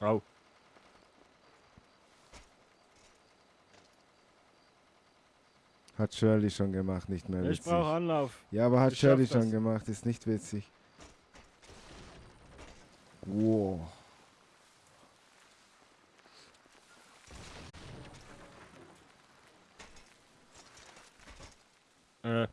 Au. Hat Shirley schon gemacht, nicht mehr Ich brauche Anlauf. Ja, aber hat Ich Shirley Shirley das. schon gemacht, ist nicht witzig. Wow. Äh,